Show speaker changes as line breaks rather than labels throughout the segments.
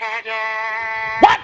What?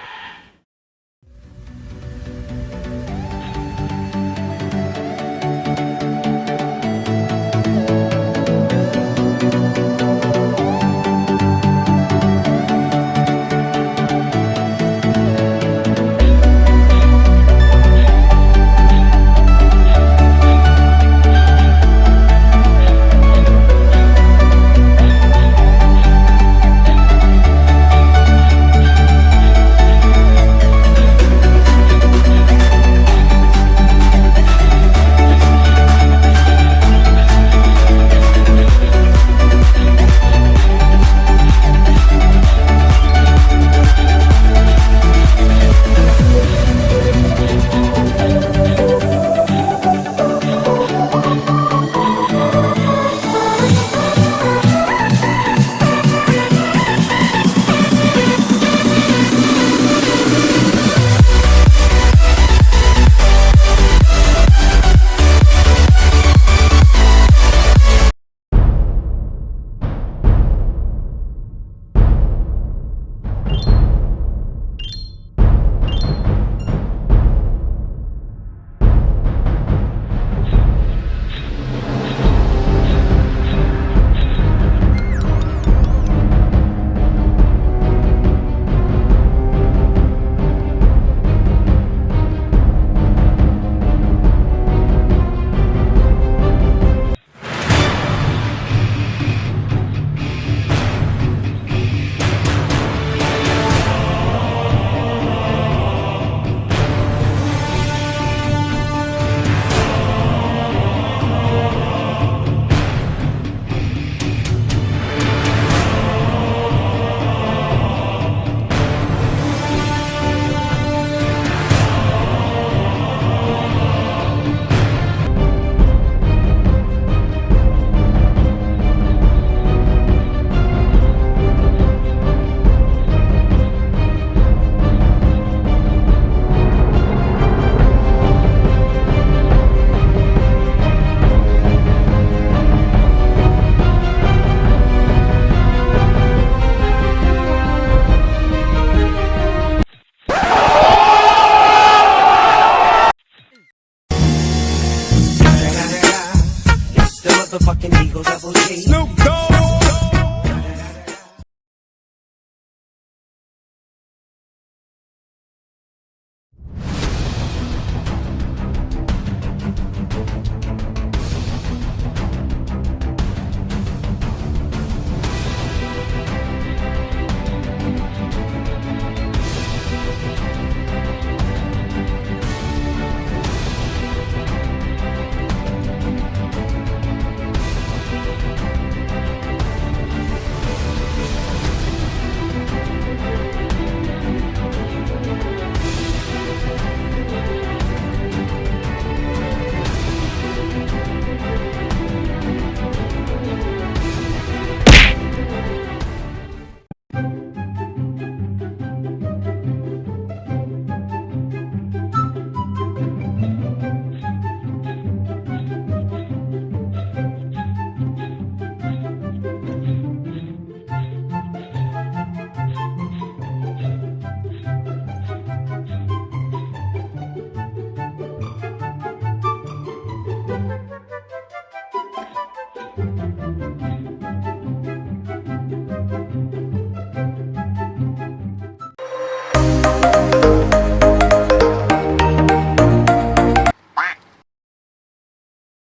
Motherfucking Eagle Double G.
Snoop Dogg.